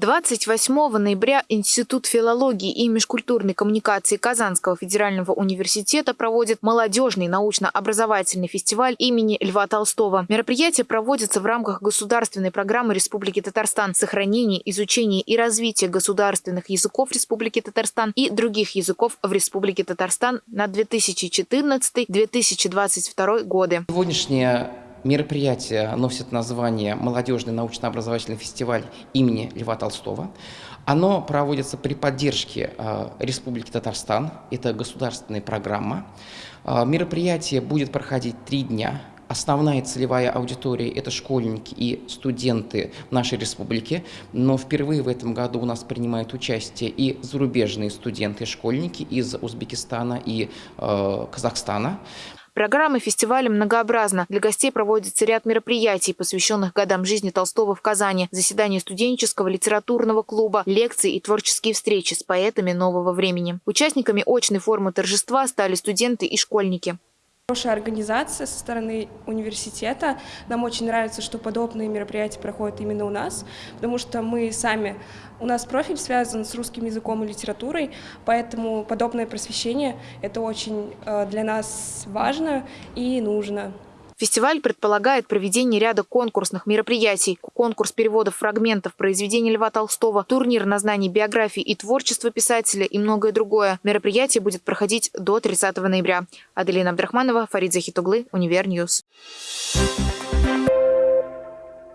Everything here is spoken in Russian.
28 ноября Институт филологии и межкультурной коммуникации Казанского федерального университета проводит молодежный научно-образовательный фестиваль имени Льва Толстого. Мероприятие проводится в рамках государственной программы Республики Татарстан «Сохранение, изучение и развитие государственных языков Республики Татарстан и других языков в Республике Татарстан на 2014-2022 годы». Сегодняшнее Мероприятие носит название «Молодежный научно-образовательный фестиваль имени Льва Толстого». Оно проводится при поддержке э, Республики Татарстан. Это государственная программа. Э, мероприятие будет проходить три дня. Основная целевая аудитория – это школьники и студенты нашей республики, но впервые в этом году у нас принимают участие и зарубежные студенты, школьники из Узбекистана и э, Казахстана. Программа фестиваля многообразна. Для гостей проводится ряд мероприятий, посвященных годам жизни Толстого в Казани, заседания студенческого литературного клуба, лекции и творческие встречи с поэтами нового времени. Участниками очной формы торжества стали студенты и школьники. Хорошая организация со стороны университета. Нам очень нравится, что подобные мероприятия проходят именно у нас, потому что мы сами, у нас профиль связан с русским языком и литературой, поэтому подобное просвещение – это очень э, для нас важно и нужно. Фестиваль предполагает проведение ряда конкурсных мероприятий, конкурс переводов фрагментов произведений Льва Толстого, турнир на знание биографии и творчества писателя и многое другое. Мероприятие будет проходить до 30 ноября. Аделина Абдрахманова, Фарид Захитуглы, Univer News. Thank